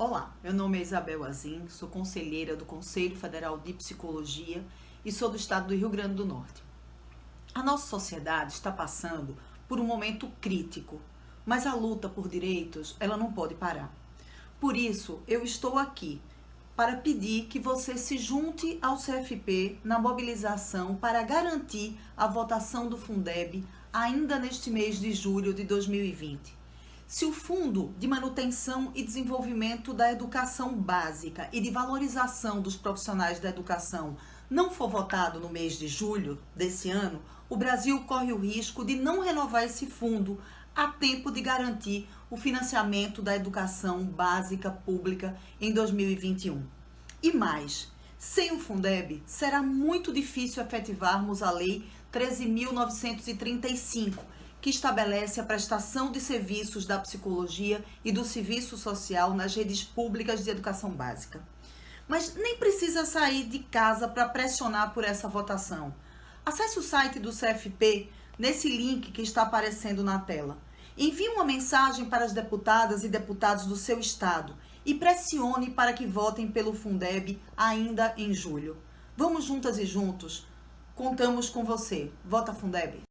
Olá, meu nome é Isabel Azim, sou conselheira do Conselho Federal de Psicologia e sou do estado do Rio Grande do Norte. A nossa sociedade está passando por um momento crítico, mas a luta por direitos, ela não pode parar. Por isso, eu estou aqui para pedir que você se junte ao CFP na mobilização para garantir a votação do Fundeb ainda neste mês de julho de 2020. Se o Fundo de Manutenção e Desenvolvimento da Educação Básica e de Valorização dos Profissionais da Educação não for votado no mês de julho desse ano, o Brasil corre o risco de não renovar esse fundo a tempo de garantir o financiamento da educação básica pública em 2021. E mais, sem o Fundeb, será muito difícil efetivarmos a Lei 13.935, que estabelece a prestação de serviços da psicologia e do serviço social nas redes públicas de educação básica. Mas nem precisa sair de casa para pressionar por essa votação. Acesse o site do CFP nesse link que está aparecendo na tela. Envie uma mensagem para as deputadas e deputados do seu estado e pressione para que votem pelo Fundeb ainda em julho. Vamos juntas e juntos. Contamos com você. Vota Fundeb.